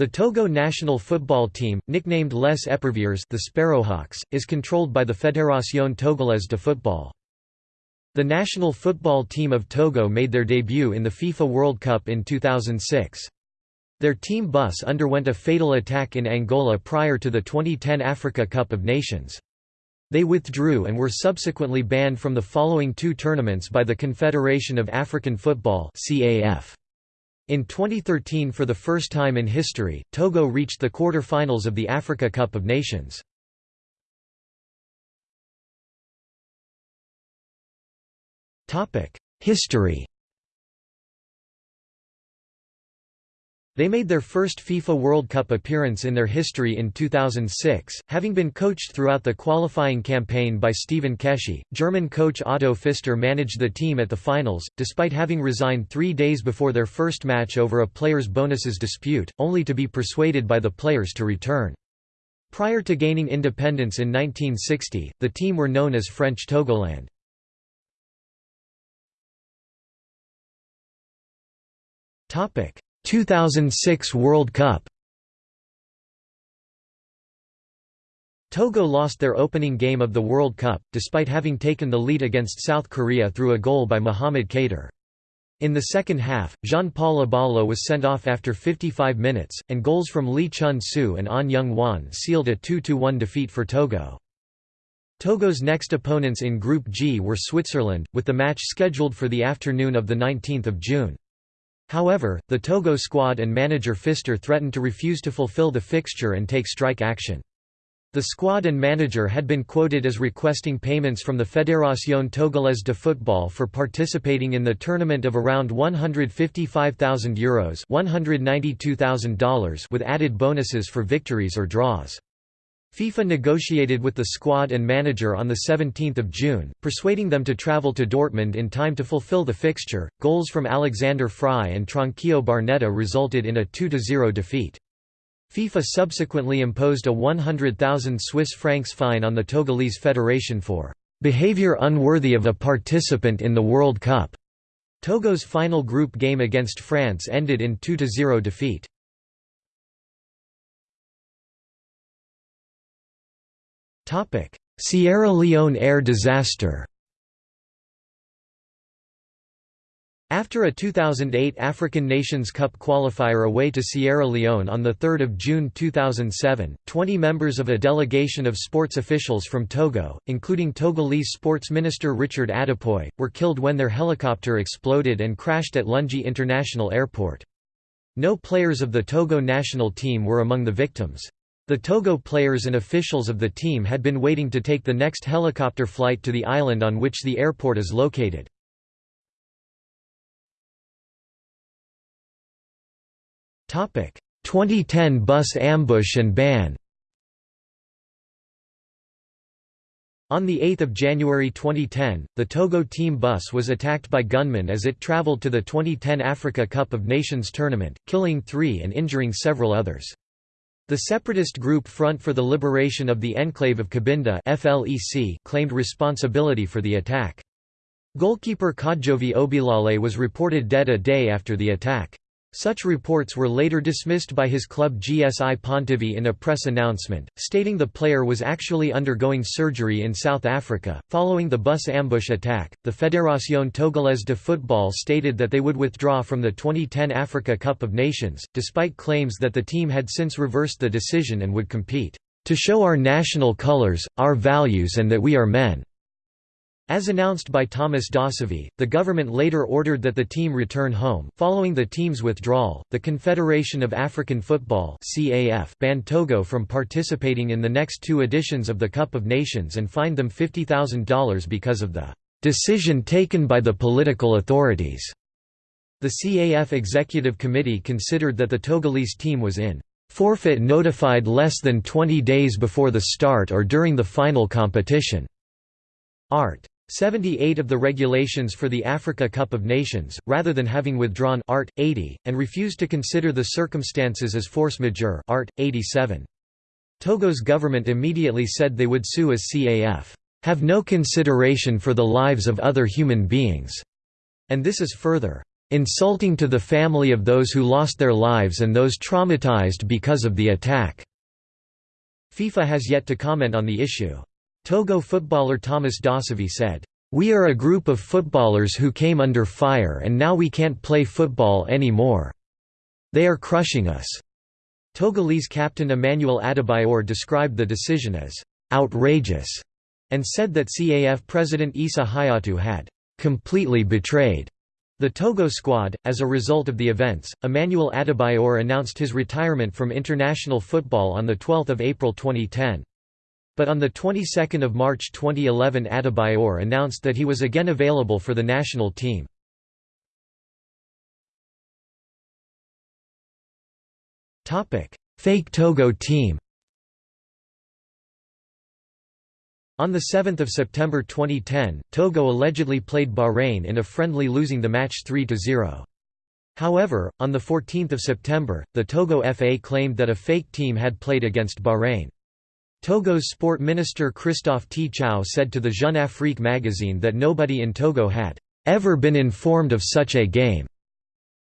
The Togo national football team, nicknamed Les Éperviers the Sparrowhawks, is controlled by the Fédération Togolaise de Football. The national football team of Togo made their debut in the FIFA World Cup in 2006. Their team bus underwent a fatal attack in Angola prior to the 2010 Africa Cup of Nations. They withdrew and were subsequently banned from the following two tournaments by the Confederation of African Football CAF. In 2013 for the first time in history, Togo reached the quarter-finals of the Africa Cup of Nations. History They made their first FIFA World Cup appearance in their history in 2006, having been coached throughout the qualifying campaign by Stephen Keshi. German coach Otto Pfister managed the team at the finals, despite having resigned three days before their first match over a players' bonuses dispute, only to be persuaded by the players to return. Prior to gaining independence in 1960, the team were known as French Togoland. Topic 2006 World Cup Togo lost their opening game of the World Cup, despite having taken the lead against South Korea through a goal by Mohamed Kader. In the second half, Jean-Paul Abalo was sent off after 55 minutes, and goals from Lee Chun-soo and An Young-won sealed a 2–1 defeat for Togo. Togo's next opponents in Group G were Switzerland, with the match scheduled for the afternoon of 19 June. However, the Togo squad and manager Pfister threatened to refuse to fulfill the fixture and take strike action. The squad and manager had been quoted as requesting payments from the Fédération Togolaise de Football for participating in the tournament of around €155,000 Euros $192,000 with added bonuses for victories or draws. FIFA negotiated with the squad and manager on 17 June, persuading them to travel to Dortmund in time to fulfill the fixture. Goals from Alexander Frei and Tranquillo Barnetta resulted in a 2–0 defeat. FIFA subsequently imposed a 100,000 Swiss francs fine on the Togolese Federation for behavior unworthy of a participant in the World Cup. Togo's final group game against France ended in 2–0 defeat. Sierra Leone air disaster After a 2008 African Nations Cup qualifier away to Sierra Leone on 3 June 2007, 20 members of a delegation of sports officials from Togo, including Togolese sports minister Richard Attipoe, were killed when their helicopter exploded and crashed at Lungi International Airport. No players of the Togo national team were among the victims. The Togo players and officials of the team had been waiting to take the next helicopter flight to the island on which the airport is located. Topic: 2010 bus ambush and ban. On 8 January 2010, the Togo team bus was attacked by gunmen as it traveled to the 2010 Africa Cup of Nations tournament, killing three and injuring several others. The separatist group Front for the Liberation of the Enclave of Cabinda FLEC claimed responsibility for the attack. Goalkeeper Kodjovi Obilale was reported dead a day after the attack. Such reports were later dismissed by his club GSI Pontivy in a press announcement, stating the player was actually undergoing surgery in South Africa. Following the bus ambush attack, the Fédération Togolaise de Football stated that they would withdraw from the 2010 Africa Cup of Nations, despite claims that the team had since reversed the decision and would compete, to show our national colours, our values, and that we are men. As announced by Thomas Dossevi, the government later ordered that the team return home. Following the team's withdrawal, the Confederation of African Football (CAF) banned Togo from participating in the next two editions of the Cup of Nations and fined them $50,000 because of the decision taken by the political authorities. The CAF Executive Committee considered that the Togolese team was in forfeit notified less than 20 days before the start or during the final competition. Art. 78 of the regulations for the Africa Cup of Nations, rather than having withdrawn Art. 80, and refused to consider the circumstances as force majeure Art. 87. Togo's government immediately said they would sue as CAF, "...have no consideration for the lives of other human beings", and this is further, "...insulting to the family of those who lost their lives and those traumatized because of the attack." FIFA has yet to comment on the issue. Togo footballer Thomas Dossevi said, "...we are a group of footballers who came under fire and now we can't play football anymore. They are crushing us." Togolese captain Emmanuel Adebayor described the decision as, "...outrageous," and said that CAF president Issa Hayatou had, "...completely betrayed." The Togo squad, as a result of the events, Emmanuel Adebayor announced his retirement from international football on 12 April 2010. But on the 22nd of March 2011 Adebayor announced that he was again available for the national team. Topic: Fake Togo team On 7 September 2010, Togo allegedly played Bahrain in a friendly losing the match 3–0. However, on 14 September, the Togo FA claimed that a fake team had played against Bahrain. Togo's sport minister Christophe Tchao said to the Jeune Afrique magazine that nobody in Togo had ever been informed of such a game.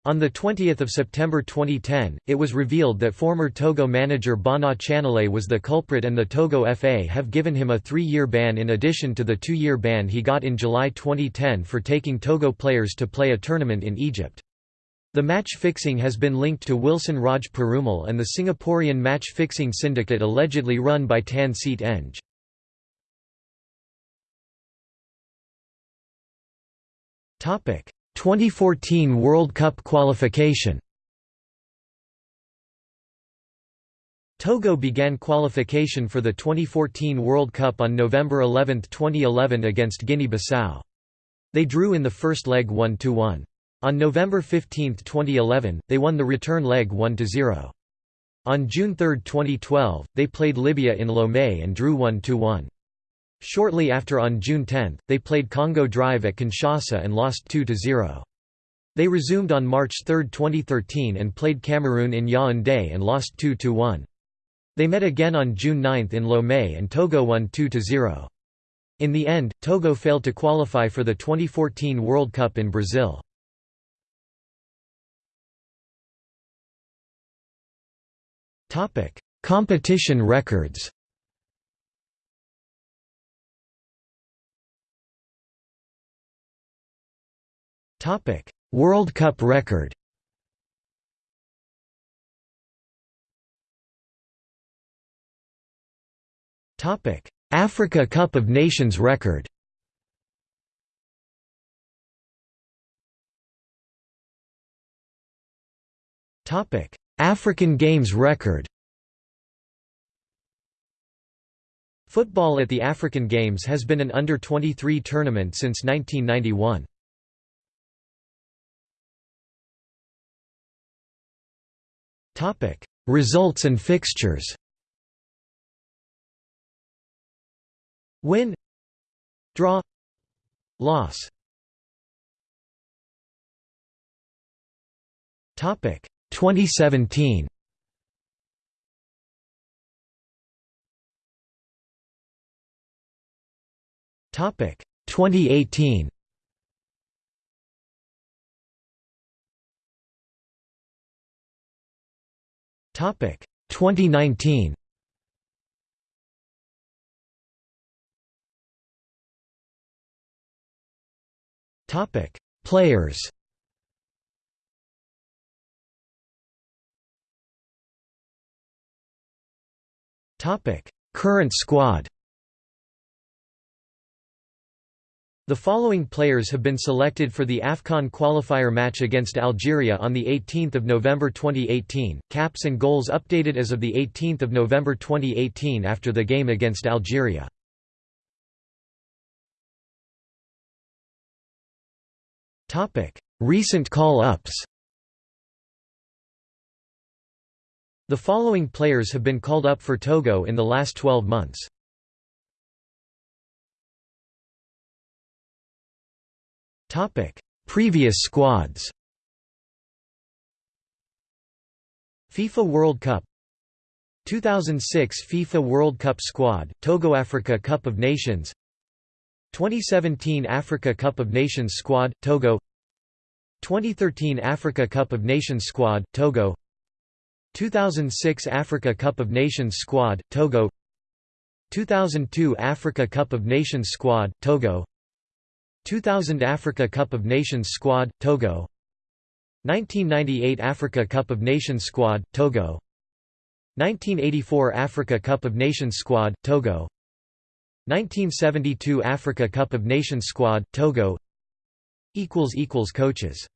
On 20 September 2010, it was revealed that former Togo manager Bana Tchanilé was the culprit and the Togo FA have given him a three-year ban in addition to the two-year ban he got in July 2010 for taking Togo players to play a tournament in Egypt. The match fixing has been linked to Wilson Raj Perumal and the Singaporean match fixing syndicate allegedly run by Tan Seet Eng. Topic: 2014 World Cup qualification Togo began qualification for the 2014 World Cup on November 11, 2011 against Guinea-Bissau. They drew in the first leg 1–1. On November 15, 2011, they won the return leg 1–0. On June 3, 2012, they played Libya in Lomé and drew 1–1. Shortly after on June 10, they played Congo Drive at Kinshasa and lost 2–0. They resumed on March 3, 2013 and played Cameroon in Yaoundé and lost 2–1. They met again on June 9 in Lomé and Togo won 2–0. In the end, Togo failed to qualify for the 2014 World Cup in Brazil. Competition records. Topic: World Cup record. Topic: Africa Cup of Nations record. Topic: African Games record. Football at the African Games has been an under-23 tournament since 1991. Results and fixtures Win Draw Loss Topic 2017 Topic 2018 Topic 2019. Topic Players. Current squad. The following players have been selected for the AFCON qualifier match against Algeria on 18 November 2018, caps and goals updated as of 18 November 2018 after the game against Algeria. Recent call-ups The following players have been called up for Togo in the last 12 months. Topic: Previous squads. FIFA World Cup. 2006 FIFA World Cup squad, Togo Africa Cup of Nations. 2017 Africa Cup of Nations squad, Togo. 2013 Africa Cup of Nations squad, Togo 2006 Africa Cup of Nations squad, Togo. 2002 Africa Cup of Nations squad, Togo. 2000 Africa Cup of Nations squad, Togo. 1998 Africa Cup of Nations squad, Togo. 1984 Africa Cup of Nations squad, Togo. 1972 Africa Cup of Nations squad, Togo. Coaches